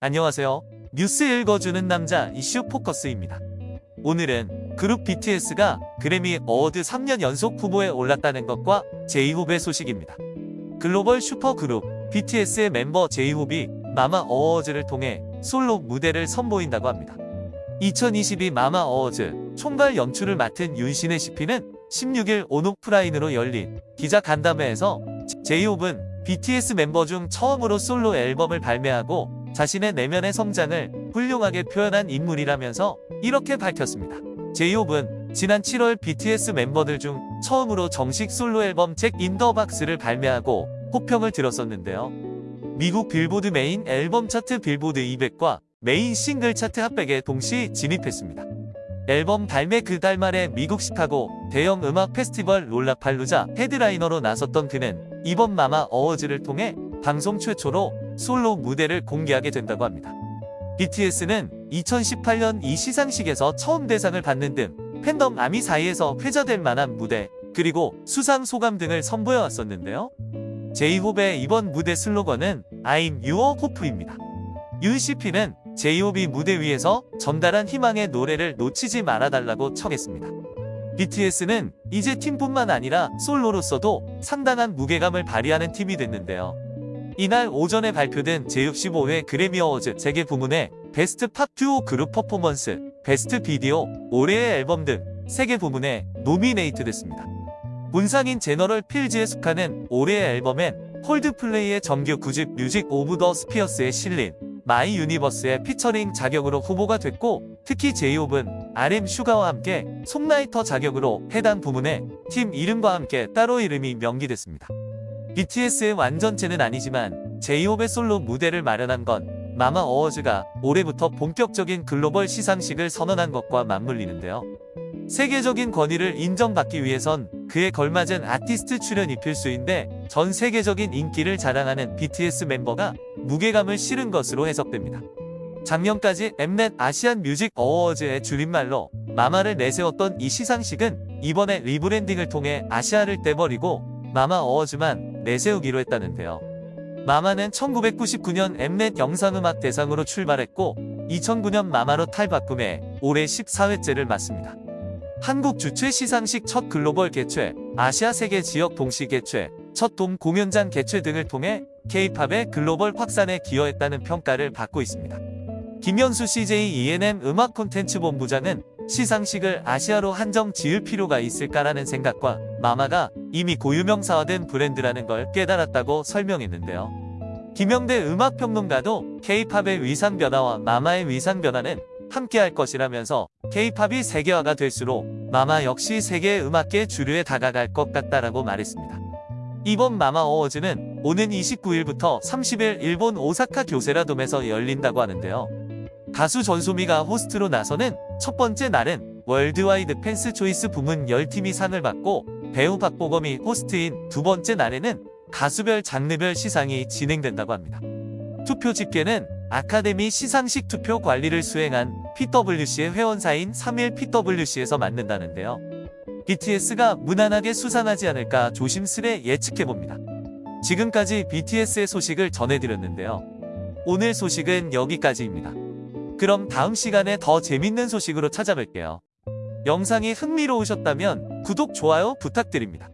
안녕하세요. 뉴스 읽어주는 남자 이슈 포커스입니다. 오늘은 그룹 BTS가 그래미 어워드 3년 연속 후보에 올랐다는 것과 제이홉의 소식입니다. 글로벌 슈퍼그룹 BTS의 멤버 제이홉이 마마 어워즈를 통해 솔로 무대를 선보인다고 합니다. 2022 마마 어워즈 총괄 연출을 맡은 윤신혜 CP는 16일 온오프라인으로 열린 기자 간담회에서 제이홉은 BTS 멤버 중 처음으로 솔로 앨범을 발매하고 자신의 내면의 성장을 훌륭하게 표현한 인물이라면서 이렇게 밝혔습니다. 제이홉은 지난 7월 BTS 멤버들 중 처음으로 정식 솔로 앨범 Jack In The Box를 발매하고 호평을 들었었는데요. 미국 빌보드 메인 앨범 차트 빌보드 200과 메인 싱글 차트 핫백에 동시 진입했습니다. 앨범 발매 그 달 말에 미국 시카고 대형 음악 페스티벌 롤라팔루자 headliner로 나섰던 그는 이번 마마 어워즈를 통해 방송 최초로 솔로 무대를 공개하게 된다고 합니다. BTS는 2018년 이 시상식에서 처음 대상을 받는 등 팬덤 아미 사이에서 회자될 만한 무대 그리고 수상 소감 등을 선보여 왔었는데요. 제이홉의 이번 무대 슬로건은 I'm your hope입니다. UCP는 제이홉이 무대 위에서 전달한 희망의 노래를 놓치지 말아달라고 청했습니다. BTS는 이제 팀뿐만 아니라 솔로로서도 상당한 무게감을 발휘하는 팀이 됐는데요. 이날 오전에 발표된 제65회 그래미 어워즈 세 개 부문의 Best Pop Duo Group Performance, Best Video, 올해의 앨범 등 세 개 부문에 nominate 됐습니다. 본상인 General Fields에 속하는 올해의 앨범엔 콜드플레이의 정규 9집 Music of the Spheres에 실린 My Universe의 featuring 자격으로 후보가 됐고 특히 제이홉은 RM 슈가와 함께 songwriter 자격으로 해당 부문에 팀 이름과 함께 따로 이름이 명기됐습니다. BTS의 완전체는 아니지만 제이홉의 솔로 무대를 마련한 건 마마 어워즈가 올해부터 본격적인 글로벌 시상식을 선언한 것과 맞물리는데요. 세계적인 권위를 인정받기 위해선 그에 걸맞은 아티스트 출연이 필수인데 전 세계적인 인기를 자랑하는 BTS 멤버가 무게감을 실은 것으로 해석됩니다. 작년까지 엠넷 Asian Music Awards의 줄임말로 마마를 내세웠던 이 시상식은 이번에 rebranding을 통해 아시아를 떼버리고 마마 어워즈만 내세우기로 했다는데요. 마마는 1999년 엠넷 영상음악 대상으로 출발했고 2009년 마마로 탈바꿈해 올해 14회째를 맞습니다. 한국 주최 시상식 첫 글로벌 개최, 아시아 세계 지역 동시 개최, 첫 돔 공연장 개최 등을 통해 K-팝의 글로벌 확산에 기여했다는 평가를 받고 있습니다. 김현수 CJ ENM 음악 콘텐츠 본부장은 시상식을 아시아로 한정 지을 필요가 있을까라는 생각과 마마가 이미 고유명사화된 브랜드라는 걸 깨달았다고 설명했는데요. 김영대 음악평론가도 K-팝의 위상 변화와 마마의 위상 변화는 함께할 것이라면서 K-팝이 세계화가 될수록 마마 역시 세계 음악계 주류에 다가갈 것 같다라고 말했습니다. 이번 마마 어워즈는 오는 29일부터 30일 일본 오사카 교세라돔에서 열린다고 하는데요. 가수 전소미가 호스트로 나서는 첫 번째 날은 Worldwide Fans' Choice 부문 10팀이 상을 받고 배우 박보검이 호스트인 두 번째 날에는 가수별 장르별 시상이 진행된다고 합니다. 투표 집계는 아카데미 시상식 투표 관리를 수행한 PWC의 회원사인 3일 PWC에서 맡는다는데요. BTS가 무난하게 수상하지 않을까 조심스레 예측해봅니다. 지금까지 BTS의 소식을 전해드렸는데요. 오늘 소식은 여기까지입니다. 그럼 다음 시간에 더 재밌는 소식으로 찾아뵐게요. 영상이 흥미로우셨다면 구독, 좋아요 부탁드립니다.